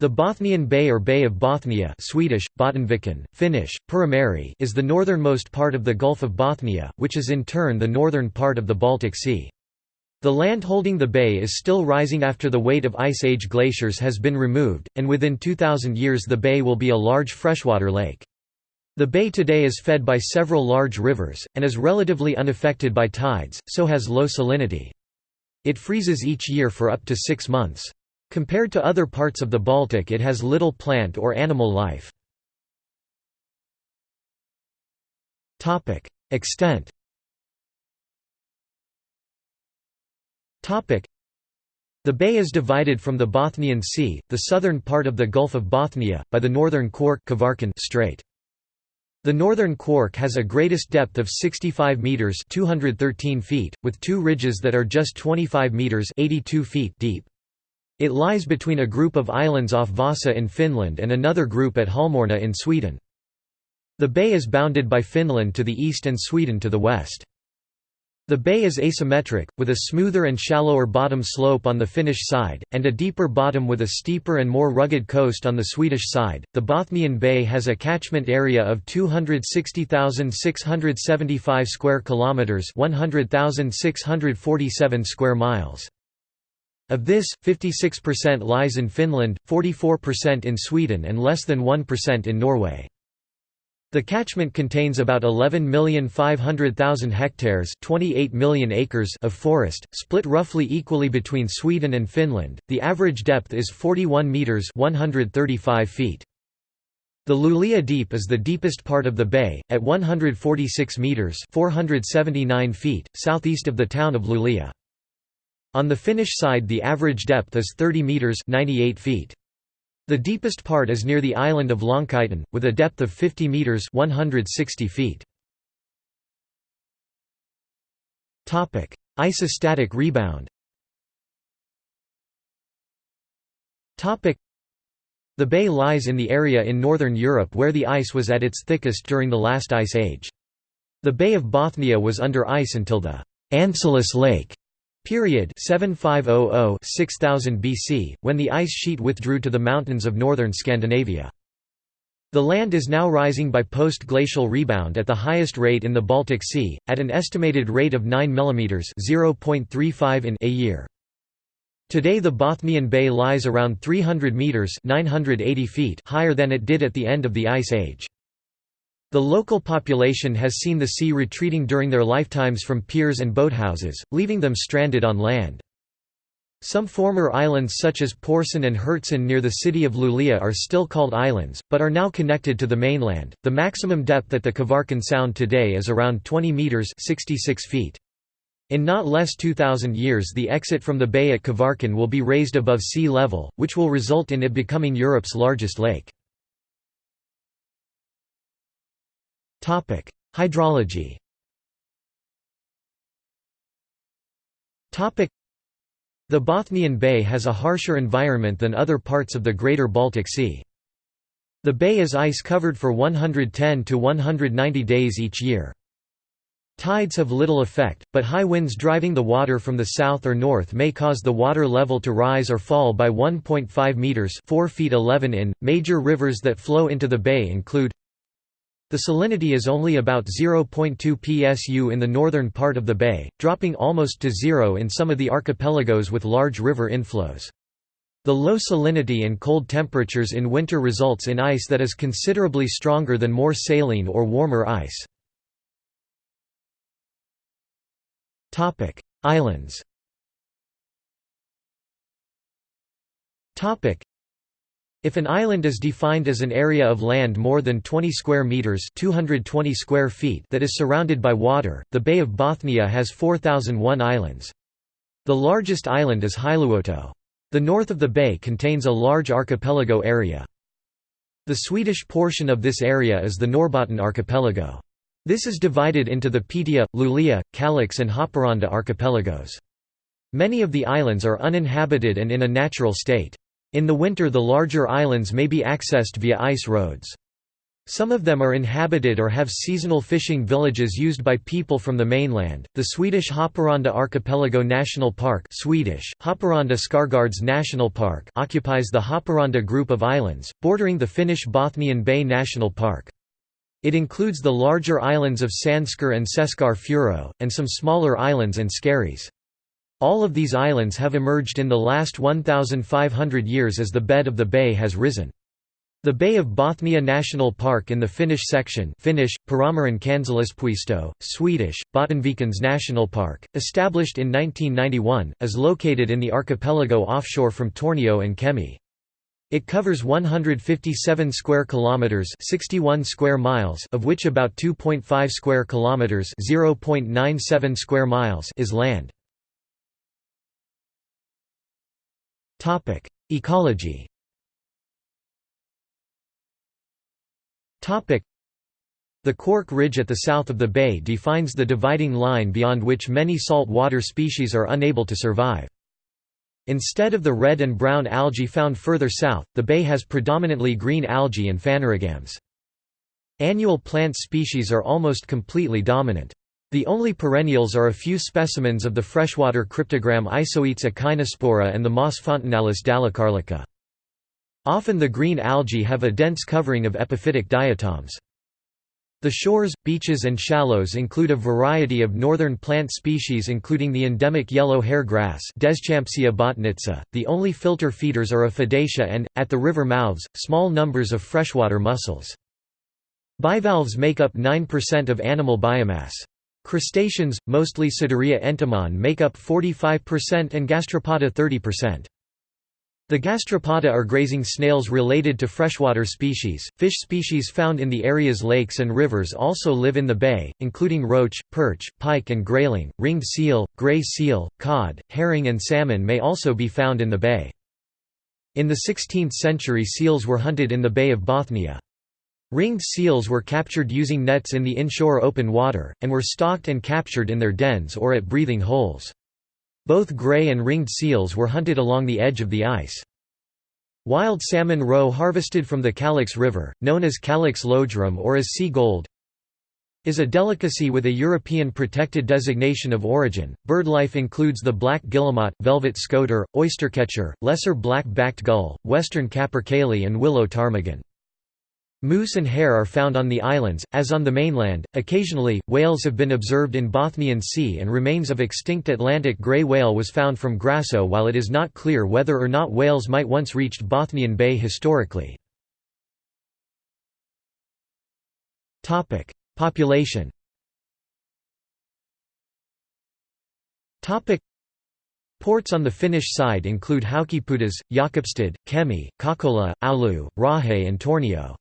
The Bothnian Bay or Bay of Bothnia Swedish, Finnish, Perämeri is the northernmost part of the Gulf of Bothnia, which is in turn the northern part of the Baltic Sea. The land holding the bay is still rising after the weight of Ice Age glaciers has been removed, and within 2,000 years the bay will be a large freshwater lake. The bay today is fed by several large rivers, and is relatively unaffected by tides, so has low salinity. It freezes each year for up to six months. Compared to other parts of the Baltic it has little plant or animal life. Extent The bay is divided from the Bothnian Sea, the southern part of the Gulf of Bothnia, by the northern Quark Strait. The northern Quark has a greatest depth of 65 meters (213 feet), with two ridges that are just 25 meters (82 feet) deep. It lies between a group of islands off Vasa in Finland and another group at Halmorna in Sweden. The bay is bounded by Finland to the east and Sweden to the west. The bay is asymmetric, with a smoother and shallower bottom slope on the Finnish side, and a deeper bottom with a steeper and more rugged coast on the Swedish side. The Bothnian Bay has a catchment area of 260,675 square kilometers, 100,647 square miles. Of this, 56% lies in Finland, 44% in Sweden and less than 1% in Norway. The catchment contains about 11,500,000 hectares 28 million acres of forest, split roughly equally between Sweden and Finland. The average depth is 41 meters 135 feet. The Luleå Deep is the deepest part of the bay, at 146 meters 479 feet, southeast of the town of Luleå. On the Finnish side the average depth is 30 metres 98 feet. The deepest part is near the island of Lonkaitan, with a depth of 50 metres 160 feet. Isostatic rebound The bay lies in the area in northern Europe where the ice was at its thickest during the last ice age. The Bay of Bothnia was under ice until the Ancylus Lake Period 7500–6000 BC, when the ice sheet withdrew to the mountains of northern Scandinavia. The land is now rising by post-glacial rebound at the highest rate in the Baltic Sea, at an estimated rate of 9 mm (0.35 in) a year. Today the Bothnian Bay lies around 300 metres 980 feet higher than it did at the end of the Ice Age. The local population has seen the sea retreating during their lifetimes from piers and boathouses, leaving them stranded on land. Some former islands such as Porsön and Hertsön near the city of Luleå are still called islands, but are now connected to the mainland. The maximum depth at the Kvarken Sound today is around 20 meters (66 feet). In not less 2000 years the exit from the bay at Kvarken will be raised above sea level, which will result in it becoming Europe's largest lake. Topic: Hydrology. Topic: The Bothnian Bay has a harsher environment than other parts of the Greater Baltic Sea. The bay is ice-covered for 110 to 190 days each year. Tides have little effect, but high winds driving the water from the south or north may cause the water level to rise or fall by 1.5 meters (4 feet 11 in). Major rivers that flow into the bay include the salinity is only about 0.2 psu in the northern part of the bay, dropping almost to zero in some of the archipelagos with large river inflows. The low salinity and cold temperatures in winter results in ice that is considerably stronger than more saline or warmer ice. Islands if an island is defined as an area of land more than 20 square meters (220 square feet) that is surrounded by water, the Bay of Bothnia has 4001 islands. The largest island is Hailuoto. The north of the bay contains a large archipelago area. The Swedish portion of this area is the Norrbotten archipelago. This is divided into the Piteå, Luleå, Kalix and Haparanda archipelagos. Many of the islands are uninhabited and in a natural state. In the winter the larger islands may be accessed via ice roads. Some of them are inhabited or have seasonal fishing villages used by people from the mainland. The Swedish Haparanda Archipelago National Park, Swedish Haparanda Skargards National Park, occupies the Haparanda group of islands, bordering the Finnish Bothnian Bay National Park. It includes the larger islands of Sandskar and Seskar Furo, and some smaller islands and skerries. All of these islands have emerged in the last 1,500 years as the bed of the bay has risen. The Bay of Bothnia National Park in the Finnish section Finnish, Perämeren Kansallispuisto, Swedish, Bottenvikens National Park, established in 1991, is located in the archipelago offshore from Tornio and Kemi. It covers 157 square kilometers, 61 square miles, of which about 2.5 square kilometers, 0.97 square miles is land. Topic: Ecology Topic: The Cork Ridge at the south of the bay defines the dividing line beyond which many salt water species are unable to survive. Instead of the red and brown algae found further south, the bay has predominantly green algae and phanerogams. Annual plant species are almost completely dominant. The only perennials are a few specimens of the freshwater cryptogam Isoetes echinospora and the moss Fontinalis dalecarlica. Often the green algae have a dense covering of epiphytic diatoms. The shores, beaches and shallows include a variety of northern plant species including the endemic yellow hair grass. The only filter feeders are Aphidaceae and, at the river mouths, small numbers of freshwater mussels. Bivalves make up 9% of animal biomass. Crustaceans, mostly Saduria entomon make up 45% and gastropoda 30%. The gastropoda are grazing snails related to freshwater species. Fish species found in the area's lakes and rivers also live in the bay, including roach, perch, pike, and grayling. Ringed seal, gray seal, cod, herring, and salmon may also be found in the bay. In the 16th century, seals were hunted in the Bay of Bothnia. Ringed seals were captured using nets in the inshore open water, and were stalked and captured in their dens or at breathing holes. Both gray and ringed seals were hunted along the edge of the ice. Wild salmon roe harvested from the Kalix River, known as Kalix löjrom or as sea gold, is a delicacy with a European protected designation of origin. Birdlife includes the black guillemot, velvet scoter, oystercatcher, lesser black-backed gull, western capercaillie and willow ptarmigan. Moose and hare are found on the islands, as on the mainland. Occasionally, whales have been observed in Bothnian Sea and remains of extinct Atlantic grey whale was found from Gräsö while it is not clear whether or not whales might once reached Bothnian Bay historically. Topic: Population Topic. Ports on the Finnish side include Haukipudas, Jakobstad, Kemi, Kokkola, Oulu, Raahe and Tornio.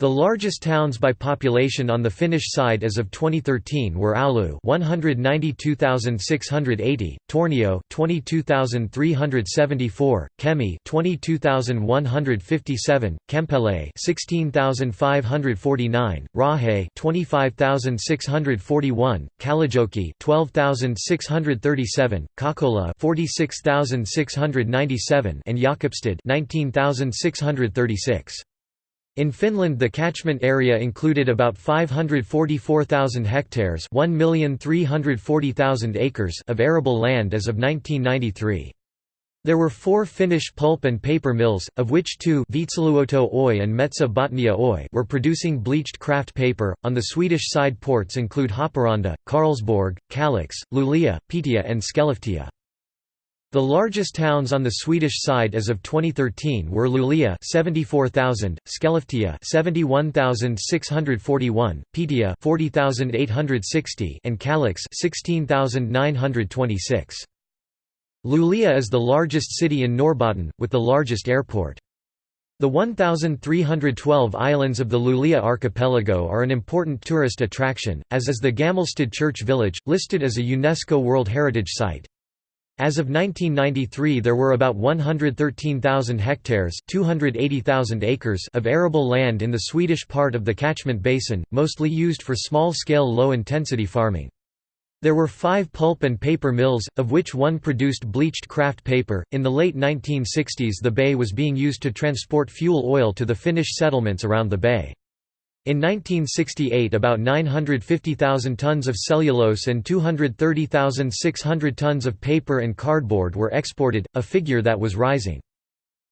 The largest towns by population on the Finnish side as of 2013 were Oulu 192,680, Tornio 22,374, Kemi 22,157, Kempele 16,549, Raahe 25,641, Kalajoki 12,637, Kokkola 46,697 and Jakobstad 19,636. In Finland the catchment area included about 544,000 hectares acres of arable land as of 1993. There were four Finnish pulp and paper mills, of which two Veitsiluoto Oy and Metsä Botnia Oy were producing bleached kraft paper. On the Swedish side ports include Haparanda, Karlsborg, Kalix, Luleå, Piteå and Skellefteå. The largest towns on the Swedish side as of 2013 were Luleå 74,000, Skellefteå 71,641, Piteå 40,860 and Kalix 16,926. Luleå is the largest city in Norrbotten, with the largest airport. The 1,312 islands of the Luleå archipelago are an important tourist attraction, as is the Gammelstad Church Village, listed as a UNESCO World Heritage Site. As of 1993 there were about 113,000 hectares 280,000 acres of arable land in the Swedish part of the catchment basin, mostly used for small-scale low-intensity farming. There were five pulp and paper mills, of which one produced bleached kraft paper. In the late 1960s, the bay was being used to transport fuel oil to the Finnish settlements around the bay. In 1968 about 950,000 tons of cellulose and 230,600 tons of paper and cardboard were exported, a figure that was rising.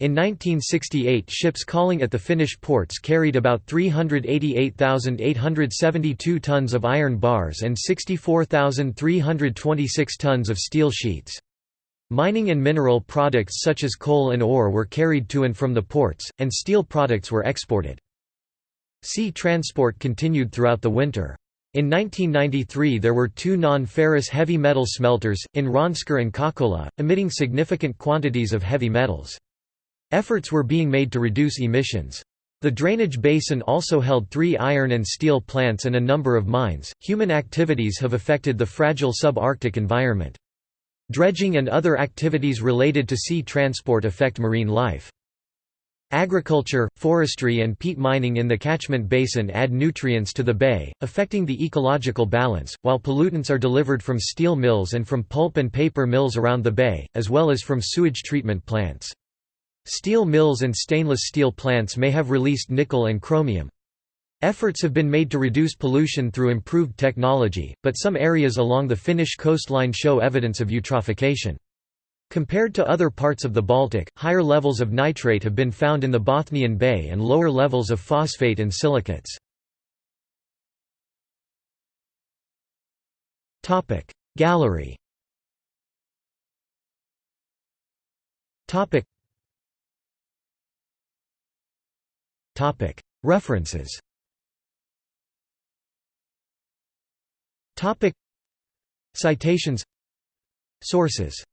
In 1968 ships calling at the Finnish ports carried about 388,872 tons of iron bars and 64,326 tons of steel sheets. Mining and mineral products such as coal and ore were carried to and from the ports, and steel products were exported. Sea transport continued throughout the winter. In 1993 there were two non-ferrous heavy metal smelters, in Rönnskär and Kokkola, emitting significant quantities of heavy metals. Efforts were being made to reduce emissions. The drainage basin also held three iron and steel plants and a number of mines. Human activities have affected the fragile subarctic environment. Dredging and other activities related to sea transport affect marine life. Agriculture, forestry and peat mining in the catchment basin add nutrients to the bay, affecting the ecological balance, while pollutants are delivered from steel mills and from pulp and paper mills around the bay, as well as from sewage treatment plants. Steel mills and stainless steel plants may have released nickel and chromium. Efforts have been made to reduce pollution through improved technology, but some areas along the Finnish coastline show evidence of eutrophication. Compared to other parts of the Baltic, higher levels of nitrate have been found in the Bothnian Bay and lower levels of phosphate and silicates. Gallery References Citations Sources